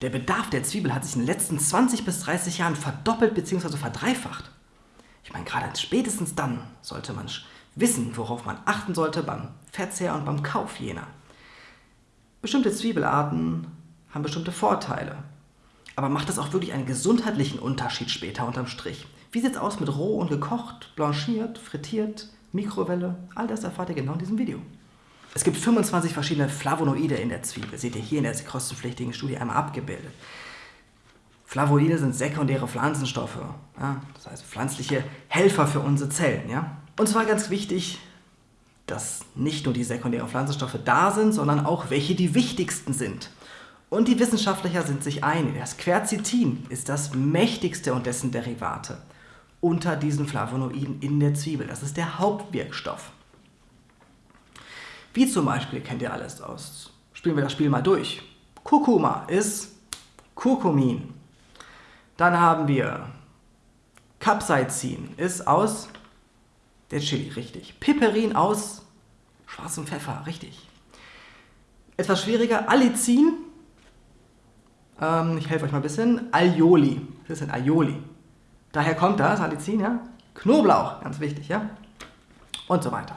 Der Bedarf der Zwiebel hat sich in den letzten 20 bis 30 Jahren verdoppelt bzw. verdreifacht. Ich meine, gerade spätestens dann sollte man wissen, worauf man achten sollte beim Verzehr und beim Kauf jener. Bestimmte Zwiebelarten haben bestimmte Vorteile. Aber macht das auch wirklich einen gesundheitlichen Unterschied später unterm Strich? Wie sieht es aus mit roh und gekocht, blanchiert, frittiert, Mikrowelle? All das erfahrt ihr genau in diesem Video. Es gibt 25 verschiedene Flavonoide in der Zwiebel, seht ihr hier in der kostenpflichtigen Studie einmal abgebildet. Flavonoide sind sekundäre Pflanzenstoffe, ja, das heißt pflanzliche Helfer für unsere Zellen. Ja? Und zwar ganz wichtig, dass nicht nur die sekundären Pflanzenstoffe da sind, sondern auch welche die wichtigsten sind. Und die Wissenschaftler sind sich einig, das Quercetin ist das mächtigste und dessen Derivate unter diesen Flavonoiden in der Zwiebel. Das ist der Hauptwirkstoff. Wie zum Beispiel kennt ihr alles aus. Spielen wir das Spiel mal durch. Kurkuma ist Kurkumin. Dann haben wir Capsaicin ist aus der Chili, richtig. Piperin aus schwarzem Pfeffer, richtig. Etwas schwieriger, Allicin. Ähm, ich helfe euch mal ein bisschen. Aioli. Das ist ein Aioli. Daher kommt das, Allicin, ja. Knoblauch, ganz wichtig, ja. Und so weiter.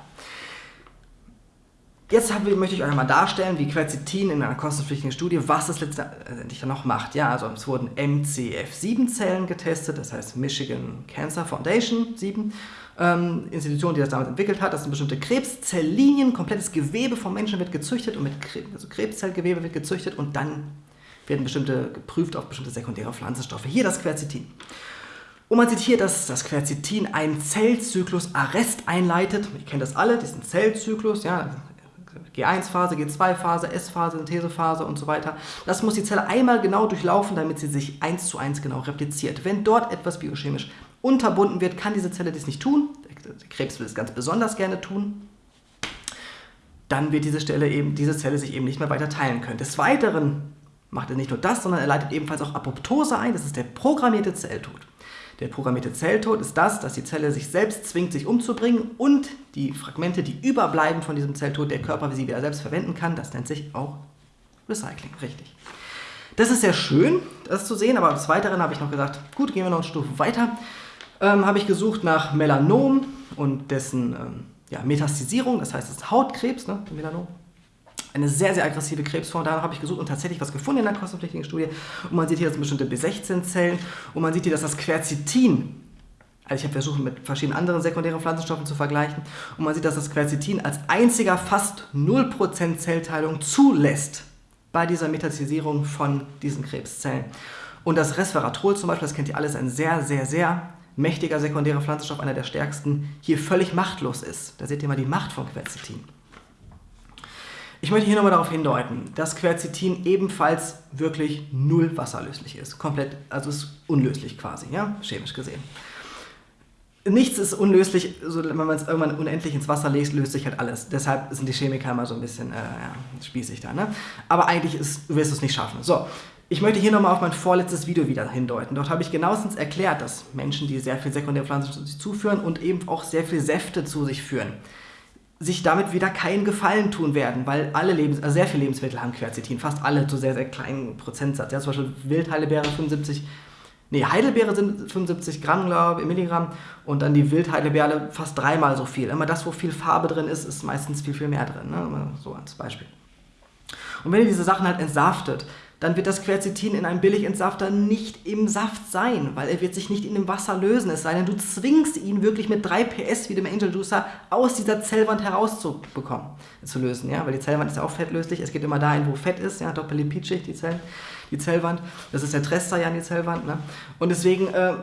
Jetzt habe, möchte ich euch mal darstellen, wie Quercetin in einer kostenpflichtigen Studie, was es letztendlich dann noch macht. Ja, also es wurden MCF7-Zellen getestet, das heißt Michigan Cancer Foundation 7, ähm, Institution, die das damals entwickelt hat. Das sind bestimmte Krebszelllinien, komplettes Gewebe vom Menschen wird gezüchtet und mit Krebs, also Krebszellgewebe wird gezüchtet und dann werden bestimmte geprüft auf bestimmte sekundäre Pflanzenstoffe. Hier das Quercetin. Und man sieht hier, dass das Quercetin einen Zellzyklus-Arrest einleitet. Ihr kennt das alle, diesen Zellzyklus, ja, G1-Phase, G2-Phase, S-Phase, Synthesephase und so weiter. Das muss die Zelle einmal genau durchlaufen, damit sie sich eins zu eins genau repliziert. Wenn dort etwas biochemisch unterbunden wird, kann diese Zelle dies nicht tun. Der Krebs will es ganz besonders gerne tun. Dann wird diese, Stelle eben, diese Zelle sich eben nicht mehr weiter teilen können. Des Weiteren macht er nicht nur das, sondern er leitet ebenfalls auch Apoptose ein. Das ist der programmierte Zelltod. Der programmierte Zelltod ist das, dass die Zelle sich selbst zwingt, sich umzubringen und die Fragmente, die überbleiben von diesem Zelltod, der Körper sie wieder selbst verwenden kann. Das nennt sich auch Recycling, richtig. Das ist sehr schön, das zu sehen, aber des Weiteren habe ich noch gesagt, gut, gehen wir noch eine Stufe weiter. Ähm, habe ich gesucht nach Melanom und dessen ähm, ja, Metastasierung, das heißt, es ist Hautkrebs, ne, Melanom eine sehr, sehr aggressive Krebsform. Da habe ich gesucht und tatsächlich was gefunden in der kostenpflichtigen Studie. Und man sieht hier, das sind bestimmte B16-Zellen. Und man sieht hier, dass das Quercetin, also ich habe versucht, mit verschiedenen anderen sekundären Pflanzenstoffen zu vergleichen. Und man sieht, dass das Quercetin als einziger fast 0% Zellteilung zulässt bei dieser Metastasierung von diesen Krebszellen. Und das Resveratrol zum Beispiel, das kennt ihr alles, ein sehr, sehr, sehr mächtiger sekundärer Pflanzenstoff, einer der stärksten, hier völlig machtlos ist. Da seht ihr mal die Macht von Quercetin. Ich möchte hier nochmal darauf hindeuten, dass Quercetin ebenfalls wirklich null wasserlöslich ist. Komplett, also ist unlöslich quasi, ja, chemisch gesehen. Nichts ist unlöslich, also wenn man es irgendwann unendlich ins Wasser legt, löst sich halt alles. Deshalb sind die Chemiker immer so ein bisschen äh, ja, spießig da. Ne? Aber eigentlich ist, wirst du es nicht schaffen. So, ich möchte hier nochmal auf mein vorletztes Video wieder hindeuten. Dort habe ich genauestens erklärt, dass Menschen, die sehr viel Sekundärpflanzen zu sich zuführen und eben auch sehr viel Säfte zu sich führen, sich damit wieder keinen Gefallen tun werden, weil alle Lebens also sehr viele Lebensmittel haben Quercetin, fast alle zu sehr, sehr kleinen Prozentsatz. Ja, zum Beispiel Wildheidelbeere 75, nee, Heidelbeere sind 75 Gramm, glaube ich, Milligramm und dann die Wildheidelbeere fast dreimal so viel. Immer das, wo viel Farbe drin ist, ist meistens viel, viel mehr drin. Ne? So als Beispiel. Und wenn ihr diese Sachen halt entsaftet, dann wird das Quercetin in einem Billigentsafter nicht im Saft sein, weil er wird sich nicht in dem Wasser lösen. Es sei denn, du zwingst ihn wirklich mit 3 PS wie dem Angel Juicer aus dieser Zellwand herauszubekommen, zu lösen. Ja? Weil die Zellwand ist ja auch fettlöslich. Es geht immer dahin, wo Fett ist, ja? Doppellipidschicht, die, Zellen, die Zellwand. Das ist der Trester ja an die Zellwand. Ne? Und deswegen äh,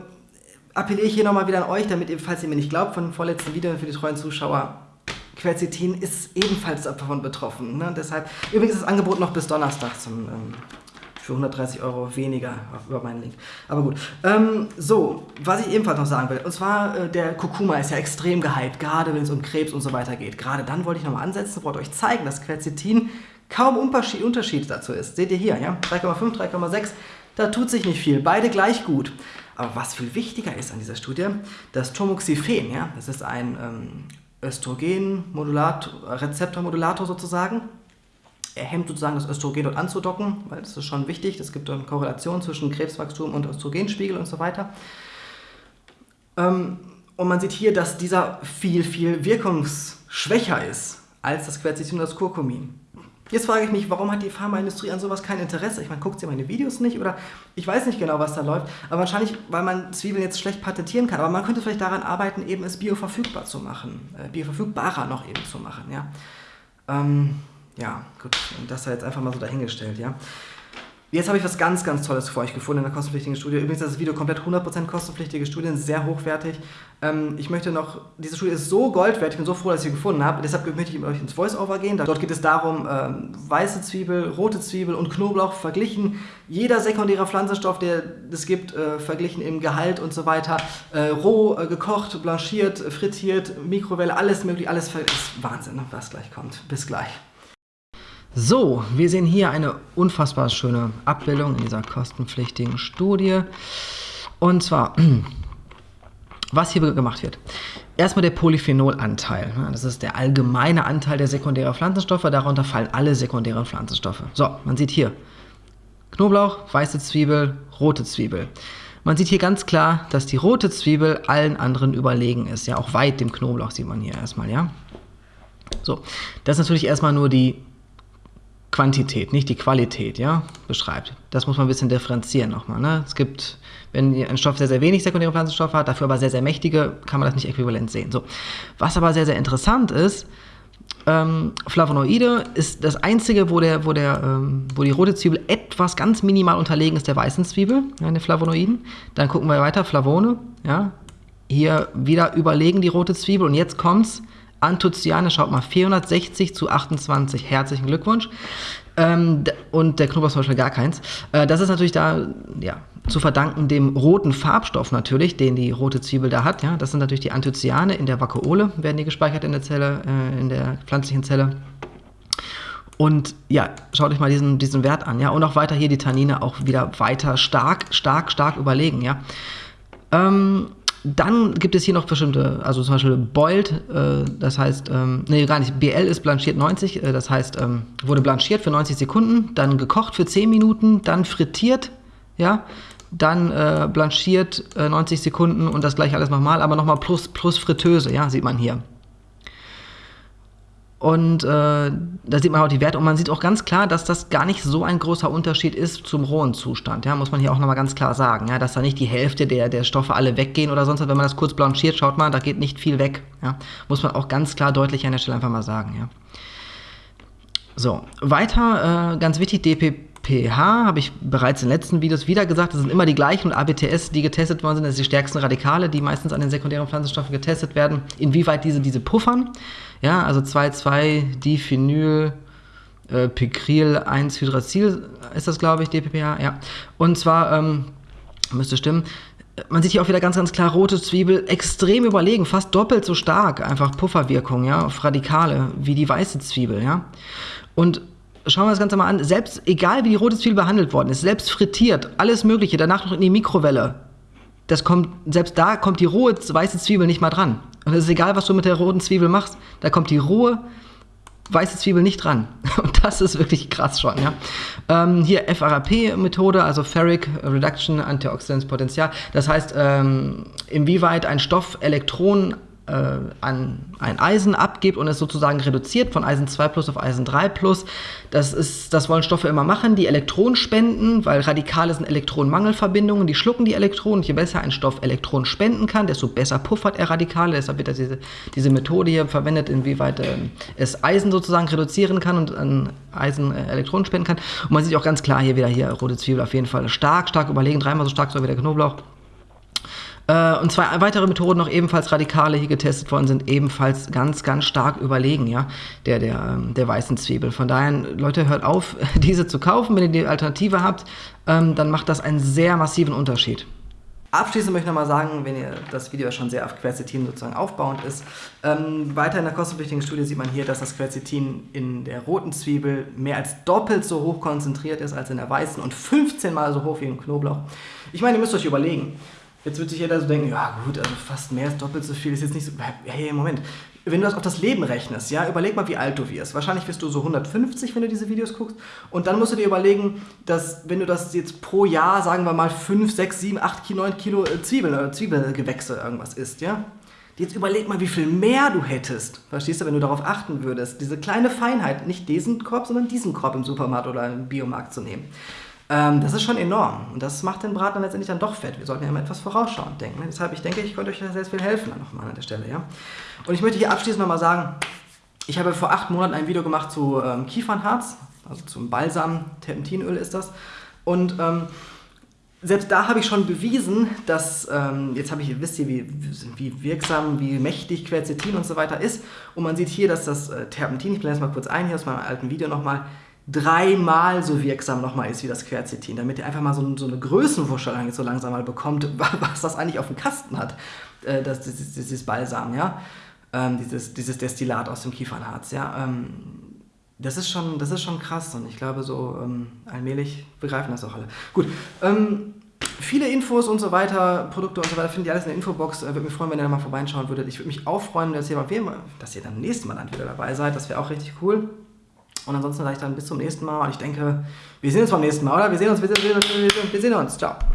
appelliere ich hier nochmal wieder an euch, damit ihr, falls ihr mir nicht glaubt, von dem vorletzten Video für die treuen Zuschauer, Quercetin ist ebenfalls davon betroffen. Ne? Deshalb, übrigens ist das Angebot noch bis Donnerstag zum ähm, für 130 Euro weniger über meinen Link. Aber gut. Ähm, so, was ich ebenfalls noch sagen will, und zwar äh, der Kurkuma ist ja extrem gehypt, gerade wenn es um Krebs und so weiter geht. Gerade dann wollte ich nochmal ansetzen, wollte euch zeigen, dass Quercetin kaum Unterschied, dazu ist. Seht ihr hier, ja? 3,5, 3,6, da tut sich nicht viel, beide gleich gut. Aber was viel wichtiger ist an dieser Studie, das Tamoxifen, ja, das ist ein ähm, Östrogen-Rezeptormodulator sozusagen, er hemmt sozusagen das Östrogen dort anzudocken, weil das ist schon wichtig. Es gibt eine Korrelation zwischen Krebswachstum und Östrogenspiegel und so weiter. Ähm, und man sieht hier, dass dieser viel, viel wirkungsschwächer ist als das Quercetin und das Kurkumin. Jetzt frage ich mich, warum hat die Pharmaindustrie an sowas kein Interesse? Ich meine, guckt sie meine Videos nicht oder ich weiß nicht genau, was da läuft, aber wahrscheinlich, weil man Zwiebeln jetzt schlecht patentieren kann. Aber man könnte vielleicht daran arbeiten, eben es bioverfügbar zu machen, äh, bioverfügbarer noch eben zu machen, ja. Ähm, ja, gut, und das sei jetzt einfach mal so dahingestellt, ja. Jetzt habe ich was ganz, ganz Tolles für euch gefunden in der kostenpflichtigen Studie. Übrigens das Video komplett 100% kostenpflichtige Studien, sehr hochwertig. Ähm, ich möchte noch, diese Studie ist so goldwertig, ich bin so froh, dass ich sie gefunden habe. Deshalb möchte ich mit euch ins Voice-Over gehen. Dort geht es darum, ähm, weiße Zwiebel, rote Zwiebel und Knoblauch verglichen. Jeder sekundäre Pflanzenstoff, der es gibt, äh, verglichen im Gehalt und so weiter. Äh, roh, äh, gekocht, blanchiert, frittiert, Mikrowelle, alles möglich, alles ist Wahnsinn, ne, was gleich kommt. Bis gleich. So, wir sehen hier eine unfassbar schöne Abbildung in dieser kostenpflichtigen Studie. Und zwar, was hier gemacht wird. Erstmal der Polyphenolanteil. Das ist der allgemeine Anteil der sekundären Pflanzenstoffe. Darunter fallen alle sekundären Pflanzenstoffe. So, man sieht hier Knoblauch, weiße Zwiebel, rote Zwiebel. Man sieht hier ganz klar, dass die rote Zwiebel allen anderen überlegen ist. Ja, auch weit dem Knoblauch sieht man hier erstmal, ja. So, das ist natürlich erstmal nur die Quantität, nicht die Qualität, ja, beschreibt. Das muss man ein bisschen differenzieren nochmal. Ne? Es gibt, wenn ein Stoff sehr, sehr wenig sekundäre Pflanzenstoffe hat, dafür aber sehr, sehr mächtige, kann man das nicht äquivalent sehen. So. Was aber sehr, sehr interessant ist, ähm, Flavonoide ist das einzige, wo, der, wo, der, ähm, wo die rote Zwiebel etwas ganz minimal unterlegen ist der weißen Zwiebel, ja, den Flavonoiden. Dann gucken wir weiter, Flavone, ja, hier wieder überlegen die rote Zwiebel und jetzt kommt's, Anthocyane, schaut mal, 460 zu 28. Herzlichen Glückwunsch. Ähm, und der Knoblauch zum Beispiel gar keins. Äh, das ist natürlich da, ja, zu verdanken dem roten Farbstoff natürlich, den die rote Zwiebel da hat. Ja, das sind natürlich die Anthocyane in der Vakuole, werden die gespeichert in der Zelle, äh, in der pflanzlichen Zelle. Und ja, schaut euch mal diesen, diesen Wert an, ja. Und auch weiter hier die Tannine auch wieder weiter stark, stark, stark überlegen, ja. Ähm, dann gibt es hier noch bestimmte, also zum Beispiel Boiled, äh, das heißt, ähm, nee, gar nicht, BL ist blanchiert 90, äh, das heißt, ähm, wurde blanchiert für 90 Sekunden, dann gekocht für 10 Minuten, dann frittiert, ja, dann äh, blanchiert 90 äh, Sekunden und das gleiche alles nochmal, aber nochmal plus, plus Fritteuse, ja, sieht man hier. Und äh, da sieht man auch die Werte und man sieht auch ganz klar, dass das gar nicht so ein großer Unterschied ist zum rohen Zustand. Ja, muss man hier auch nochmal ganz klar sagen, ja, dass da nicht die Hälfte der, der Stoffe alle weggehen oder sonst was. Wenn man das kurz blanchiert, schaut mal, da geht nicht viel weg. Ja, muss man auch ganz klar deutlich an der Stelle einfach mal sagen. Ja. So, weiter, äh, ganz wichtig, DPPH, habe ich bereits in den letzten Videos wieder gesagt, das sind immer die gleichen und ABTS, die getestet worden sind, das sind die stärksten Radikale, die meistens an den sekundären Pflanzenstoffen getestet werden, inwieweit diese diese puffern. Ja, also 2,2-Diphenyl äh, Picril 1-Hydrazil ist das, glaube ich, DPPH, ja. Und zwar, ähm, müsste stimmen, man sieht hier auch wieder ganz, ganz klar, rote Zwiebel extrem überlegen, fast doppelt so stark, einfach Pufferwirkung, ja, auf Radikale, wie die weiße Zwiebel, ja. Und schauen wir das Ganze mal an, selbst, egal wie die rote Zwiebel behandelt worden ist, selbst frittiert, alles mögliche, danach noch in die Mikrowelle, das kommt, selbst da kommt die rohe weiße Zwiebel nicht mal dran. Und es ist egal, was du mit der roten Zwiebel machst, da kommt die rohe weiße Zwiebel nicht dran. Und das ist wirklich krass schon, ja. Ähm, hier FRAP-Methode, also Ferric Reduction Antioxidants Potential. Das heißt, ähm, inwieweit ein Stoff Elektronen äh, an ein Eisen abgibt und es sozusagen reduziert von Eisen 2 plus auf Eisen 3 plus. Das, ist, das wollen Stoffe immer machen, die Elektronen spenden, weil Radikale sind Elektronenmangelverbindungen, die schlucken die Elektronen. Je besser ein Stoff Elektronen spenden kann, desto besser puffert er Radikale. Deshalb wird diese, diese Methode hier verwendet, inwieweit äh, es Eisen sozusagen reduzieren kann und an Eisen äh, Elektronen spenden kann. Und man sieht auch ganz klar hier wieder hier rote Zwiebel auf jeden Fall stark, stark überlegen, dreimal so stark so wie der Knoblauch. Äh, und zwei weitere Methoden noch ebenfalls Radikale hier getestet worden sind, ebenfalls ganz, ganz stark überlegen, ja, der, der, ähm, der weißen Zwiebel. Von daher, Leute, hört auf, diese zu kaufen. Wenn ihr die Alternative habt, ähm, dann macht das einen sehr massiven Unterschied. Abschließend möchte ich nochmal sagen, wenn ihr das Video schon sehr auf Quercetin sozusagen aufbauend ist, ähm, weiter in der kostenpflichtigen Studie sieht man hier, dass das Quercetin in der roten Zwiebel mehr als doppelt so hoch konzentriert ist als in der weißen und 15 mal so hoch wie im Knoblauch. Ich meine, ihr müsst euch überlegen, Jetzt wird sich jeder so denken, ja gut, also fast mehr ist doppelt so viel, ist jetzt nicht so. Hey, Moment. wenn du das auf das Leben rechnest, ja, überleg mal, wie alt du wirst. Wahrscheinlich wirst du so 150, wenn du diese Videos guckst. Und dann musst du dir überlegen, dass wenn du das jetzt pro Jahr, sagen wir mal, 5, 6, 7, 8, 9 Kilo Zwiebeln oder Zwiebelgewächse irgendwas isst, ja. Jetzt überleg mal, wie viel mehr du hättest, verstehst du, wenn du darauf achten würdest, diese kleine Feinheit, nicht diesen Korb, sondern diesen Korb im Supermarkt oder im Biomarkt zu nehmen. Ähm, das ist schon enorm und das macht den Braten dann letztendlich dann doch fett. Wir sollten ja immer etwas vorausschauend denken. Ne? Deshalb, ich denke, ich konnte euch da sehr viel helfen nochmal an der Stelle. Ja? Und ich möchte hier abschließend nochmal sagen, ich habe vor acht Monaten ein Video gemacht zu ähm, Kiefernharz, also zum Balsam, Terpentinöl ist das. Und ähm, selbst da habe ich schon bewiesen, dass, ähm, jetzt habe ich, wisst ihr, wie, wie wirksam, wie mächtig Quercetin und so weiter ist. Und man sieht hier, dass das äh, Terpentin, ich blende das mal kurz ein, hier aus meinem alten Video nochmal, dreimal so wirksam nochmal ist wie das Quercetin, damit ihr einfach mal so, so eine Größenwuschel so langsam mal bekommt, was das eigentlich auf dem Kasten hat, äh, das, dieses, dieses Balsam, ja, ähm, dieses, dieses Destillat aus dem Kiefernharz, ja, ähm, das ist, schon, das ist schon krass und ich glaube, so ähm, allmählich begreifen das auch alle. Gut, ähm, viele Infos und so weiter, Produkte und so weiter, findet ihr alles in der Infobox. Äh, würde mich freuen, wenn ihr da mal vorbeischauen würdet. Ich würde mich auch freuen, dass ihr, mal, dass ihr dann nächstes Mal dann wieder dabei seid. Das wäre auch richtig cool. Und ansonsten sage ich dann bis zum nächsten Mal. Und ich denke, wir sehen uns beim nächsten Mal, oder? Wir sehen uns, wir sehen, wir sehen, wir sehen uns. Ciao.